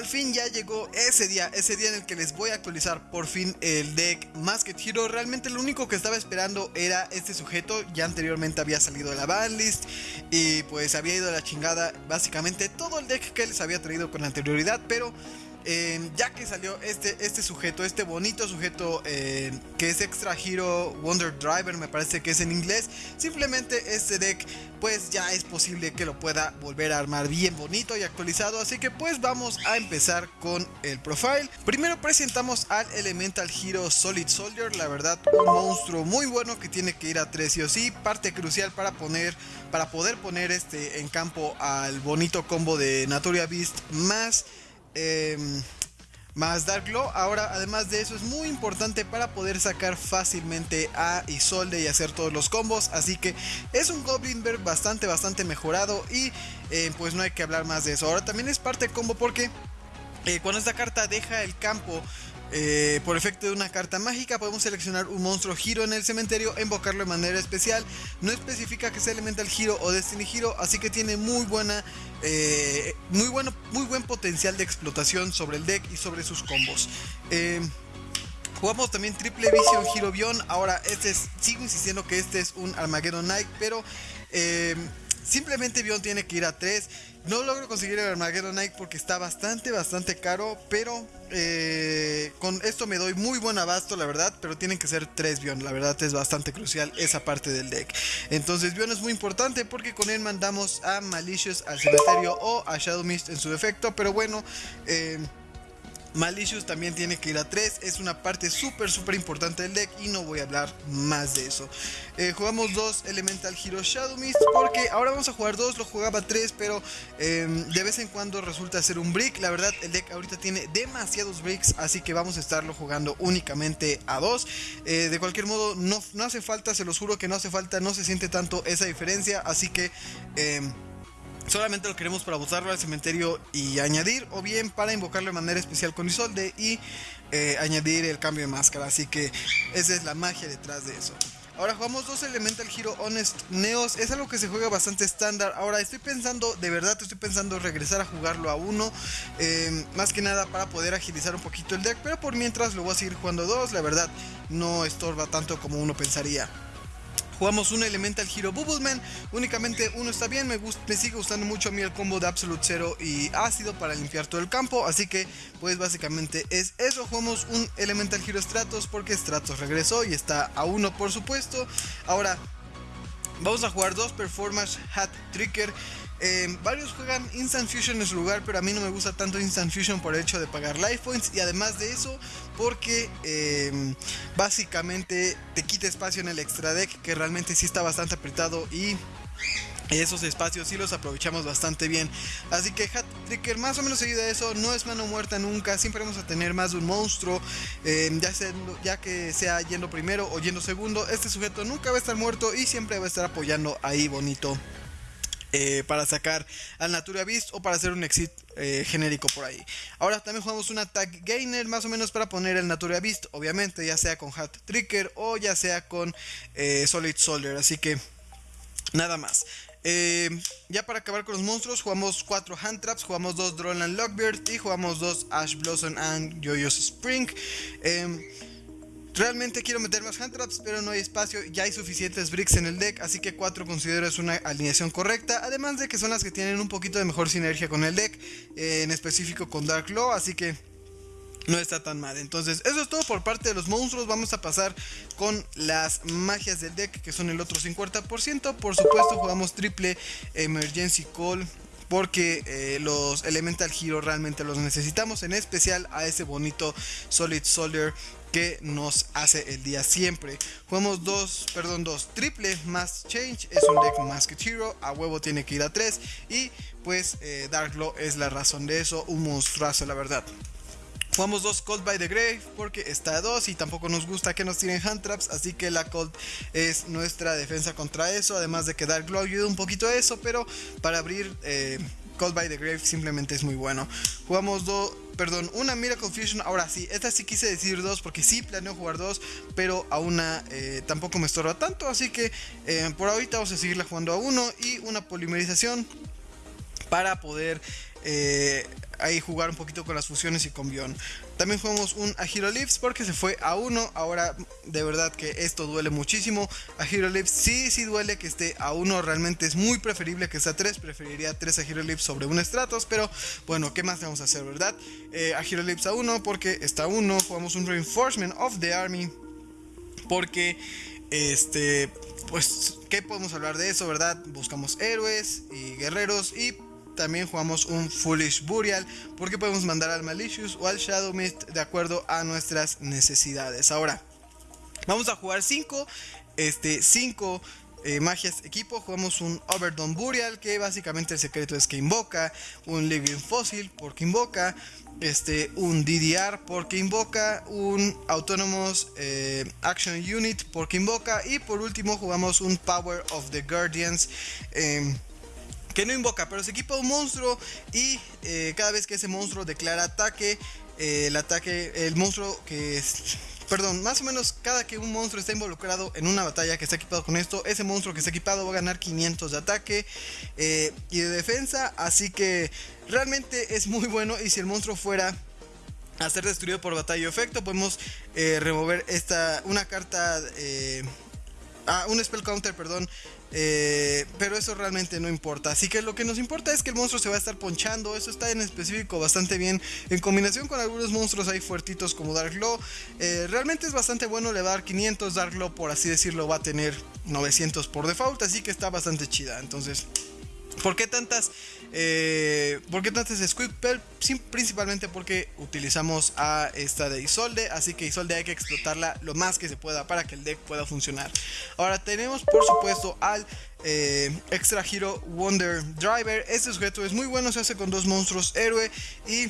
al fin ya llegó ese día, ese día en el que les voy a actualizar por fin el deck Masked Hero. Realmente lo único que estaba esperando era este sujeto, ya anteriormente había salido de la banlist Y pues había ido a la chingada básicamente todo el deck que les había traído con anterioridad Pero Em, ya que salió este, este sujeto, este bonito sujeto em, que es Extra Hero Wonder Driver, me parece que es en inglés, simplemente este deck pues ya es posible que lo pueda volver a armar bien bonito y actualizado, así que pues vamos a empezar con el profile. Primero presentamos al Elemental Hero Solid Soldier, la verdad un monstruo muy bueno que tiene que ir a 3 y o sí, parte crucial para poner para poder poner este en campo al bonito combo de Naturia Beast más Em, más Dark Glow. Ahora, además de eso, es muy importante para poder sacar fácilmente a Isolde y hacer todos los combos. Así que es un Goblin Bear bastante, bastante mejorado. Y eh, pues no hay que hablar más de eso. Ahora también es parte de combo porque eh, cuando esta carta deja el campo eh, por efecto de una carta mágica podemos seleccionar un monstruo giro en el cementerio, invocarlo de manera especial. No especifica que sea Elemental giro o Destiny giro, así que tiene muy buena, eh, muy bueno, muy buen potencial de explotación sobre el deck y sobre sus combos. Eh, jugamos también Triple Vision Hero Bion. Ahora, este es, sigo insistiendo que este es un Armageddon Knight, pero simplemente Bion tiene que ir a 3. No logro conseguir el Armageddon Knight porque está bastante, bastante caro. Pero eh, con esto me doy muy buen abasto, la verdad. Pero tienen que ser 3 Bion. La verdad es bastante crucial esa parte del deck. Entonces Bion es muy importante porque con él mandamos a Malicious al cementerio o a Shadow Mist en su defecto. Pero bueno, eh, Malicious también tiene que ir a 3, es una parte súper súper importante del deck y no voy a hablar más de eso. Eh, jugamos dos Elemental Hero Shadow Mist porque ahora vamos a jugar dos, lo jugaba 3 pero em, de vez en cuando resulta ser un brick. La verdad el deck ahorita tiene demasiados bricks así que vamos a estarlo jugando únicamente a 2. Eh, de cualquier modo no, no hace falta, se los juro que no hace falta, no se siente tanto esa diferencia así que... Solamente lo queremos para usarlo al cementerio y añadir, o bien para invocarlo de manera especial con Isolde y eh, añadir el cambio de máscara. Así que esa es la magia detrás de eso. Ahora jugamos dos Elemental Hero Honest Neos. Es algo que se juega bastante estándar. Ahora estoy pensando, de verdad estoy pensando regresar a jugarlo a uno. Eh, más que nada para poder agilizar un poquito el deck. Pero por mientras lo voy a seguir jugando dos. La verdad no estorba tanto como uno pensaría. Jugamos un Elemental Hero Bubbleman. Únicamente uno está bien. Me, me sigue gustando mucho a mí el combo de Absolute Zero y ácido para limpiar todo el campo. Así que, pues básicamente es eso. Jugamos un Elemental Hero Stratos porque Stratos regresó y está a uno, por supuesto. Ahora, vamos a jugar dos Performance Hat Tricker. Eh, varios juegan Instant Fusion en su lugar, pero a mí no me gusta tanto Instant Fusion por el hecho de pagar Life Points. Y además de eso, porque eh, básicamente te quita espacio en el extra deck, que realmente sí está bastante apretado y esos espacios sí los aprovechamos bastante bien. Así que Hat Tricker más o menos seguido de eso, no es mano muerta nunca, siempre vamos a tener más de un monstruo, eh, ya, ya que sea yendo primero o yendo segundo, este sujeto nunca va a estar muerto y siempre va a estar apoyando ahí bonito eh, para sacar al Natura Beast o para hacer un exit eh, genérico por ahí. Ahora también jugamos un Attack Gainer más o menos para poner el Natura Beast, obviamente ya sea con Hat Tricker o ya sea con eh, Solid Soldier, así que nada más. ya para acabar con los monstruos, jugamos 4 Hand Traps, jugamos 2 Droneland Lockbeard y jugamos 2 Ash Blossom and Joyous Spring. Realmente quiero meter más hand traps, pero no hay espacio, ya hay suficientes bricks en el deck, así que 4 considero es una alineación correcta, además de que son las que tienen un poquito de mejor sinergia con el deck, eh, en específico con Dark Law, así que no está tan mal. Entonces, eso es todo por parte de los monstruos. Vamos a pasar con las magias del deck, que son el otro 50%. Por supuesto, jugamos triple Emergency Call. Porque eh, los Elemental Hero realmente los necesitamos. En especial a ese bonito Solid Soldier que nos hace el día siempre. Jugamos dos, perdón, dos triple más change, es un deck más que Hero, a huevo tiene que ir a 3 y pues eh, Dark Law es la razón de eso, un monstruazo la verdad. Jugamos dos Cold by the Grave porque está a 2 y tampoco nos gusta que nos tiren hand traps, así que la Cold es nuestra defensa contra eso, además de que Dark Law ayuda un poquito a eso, pero para abrir eh, Cold by the Grave simplemente es muy bueno. Jugamos dos perdón, una Miracle Fusion. Ahora sí, esta sí quise decir dos porque sí planeo jugar dos, pero a una eh, tampoco me estorba tanto. Así que eh, por ahorita vamos a seguirla jugando a uno y una polimerización para poder eh, ahí jugar un poquito con las fusiones y con Bion. También jugamos un a Hero Lips porque se fue a 1. Ahora de verdad que esto duele muchísimo. A Hero Lips sí, sí duele que esté a 1. Realmente es muy preferible que esté a 3. Preferiría 3 a Hero Lips sobre un Stratos. Pero bueno, ¿qué más vamos a hacer, verdad? Eh, a Hero Lips a 1 porque está a 1. Jugamos un Reinforcement of the Army. Porque este, pues, ¿qué podemos hablar de eso, verdad? Buscamos héroes y guerreros y también jugamos un Foolish Burial porque podemos mandar al Malicious o al Shadow Mist de acuerdo a nuestras necesidades. Ahora, vamos a jugar 5 este, cinco, eh, magias equipo. Jugamos un Overdone Burial que básicamente el secreto es que invoca, un Living Fossil porque invoca, este, un DDR porque invoca, un Autonomous eh, Action Unit porque invoca y por último jugamos un Power of the Guardians. Em, que no invoca, pero se equipa un monstruo y eh, cada vez que ese monstruo declara ataque, eh, el ataque, el monstruo que es, perdón, más o menos cada que un monstruo está involucrado en una batalla que está equipado con esto, ese monstruo que está equipado va a ganar 500 de ataque y de defensa, así que Realmente es muy bueno y si el monstruo fuera a ser destruido por batalla o efecto, podemos eh, remover esta una carta, eh, ah, un spell counter, perdón. Eh, pero eso realmente no importa. Así que lo que nos importa es que el monstruo se va a estar ponchando. Eso está en específico bastante bien. En combinación con algunos monstruos ahí fuertitos como Dark Law. realmente es bastante bueno. Le va a dar 500. Dark Law, por así decirlo, va a tener 900 por default. Así que está bastante chida. Entonces, ¿Por qué tantas, eh, ¿por tantas Squid Principalmente porque utilizamos a esta de Isolde, así que Isolde hay que explotarla lo más que se pueda para que el deck pueda funcionar. Ahora tenemos por supuesto al eh, Extra Hero Wonder Driver. Este sujeto es muy bueno, se hace con dos monstruos héroe y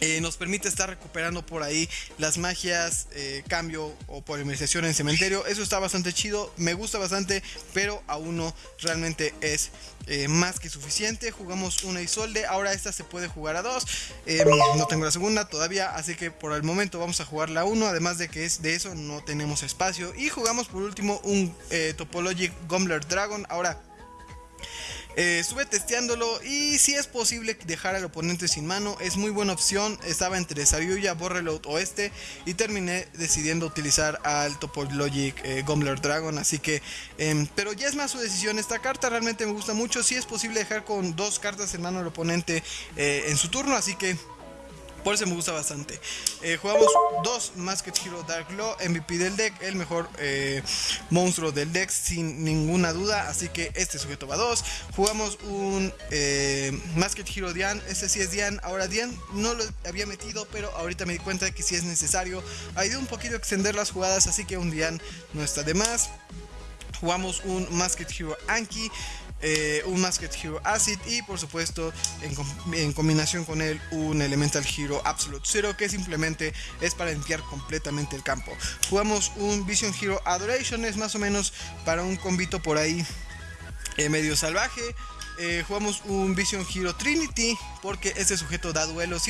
eh, nos permite estar recuperando por ahí las magias, eh, cambio o polimerización en cementerio. Eso está bastante chido, me gusta bastante, pero aún no realmente es eh, más que suficiente. Jugamos una Isolde, ahora esta se puede jugar a dos. no tengo la segunda todavía, así que por el momento vamos a jugar la 1. Además de que es de eso no tenemos espacio. Y jugamos por último un Topologic Gumbler Dragon. Ahora eh, estuve testeándolo y si es posible dejar al oponente sin mano, es muy buena opción. Estaba entre Saryuya, Borreload o este y terminé decidiendo utilizar al Topologic eh, Gumbler Dragon. Así que, em, pero ya es más su decisión. Esta carta realmente me gusta mucho. Si es posible dejar con dos cartas en mano al oponente eh, en su turno, así que por eso me gusta bastante. Eh, jugamos dos Masked Hero Dark Law, MVP del deck, el mejor eh, monstruo del deck sin ninguna duda. Así que este sujeto va a dos. Jugamos un eh, Masked Hero Dian, este sí es Dian. Ahora Dian no lo había metido, pero ahorita me di cuenta de que sí es necesario. Ha ido un poquito extender las jugadas, así que un Dian no está de más. Jugamos un Masked Hero Anki. Eh, un Masked Hero Acid y por supuesto en, combinación con él un Elemental Hero Absolute Zero que simplemente es para limpiar completamente el campo. Jugamos un Vision Hero Adoration, es más o menos para un combito por ahí eh, medio salvaje. Eh, jugamos un Vision Hero Trinity porque este sujeto da duelos.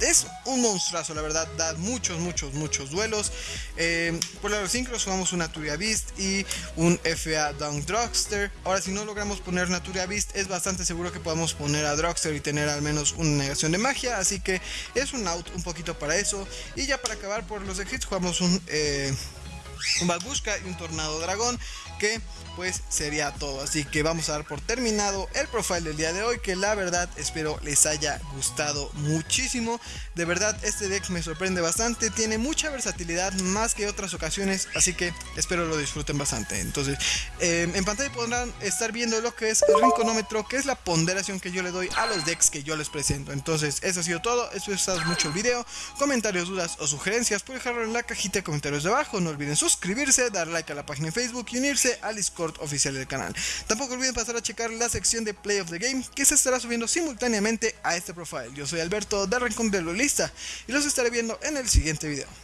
Es un monstruazo, la verdad. Da muchos, muchos, muchos duelos. Eh, por los sincros jugamos un Naturia Beast y un FA Down Drugster. Ahora, si no logramos poner Naturia Beast, es bastante seguro que podamos poner a Drugster y tener al menos una negación de magia. Así que es un out un poquito para eso. Y ya para acabar por los exits, jugamos un, eh, un y un Tornado Dragón que pues sería todo. Así que vamos a dar por terminado el profile del día de hoy, que la verdad espero les haya gustado muchísimo. De verdad este deck me sorprende bastante, tiene mucha versatilidad más que otras ocasiones, así que espero lo disfruten bastante. Entonces, em, en pantalla podrán estar viendo lo que es el rinconómetro, que es la ponderación que yo le doy a los decks que yo les presento. Entonces, eso ha sido todo, espero que mucho el video. Comentarios, dudas o sugerencias, pueden dejarlo en la cajita de comentarios de abajo. No olviden suscribirse, dar like a la página de Facebook y unirse al Discord oficial del canal. Tampoco olviden pasar a checar la sección de Play of the Game que se estará subiendo simultáneamente a este profile. Yo soy Alberto de Rincón de Lolista y los estaré viendo en el siguiente video.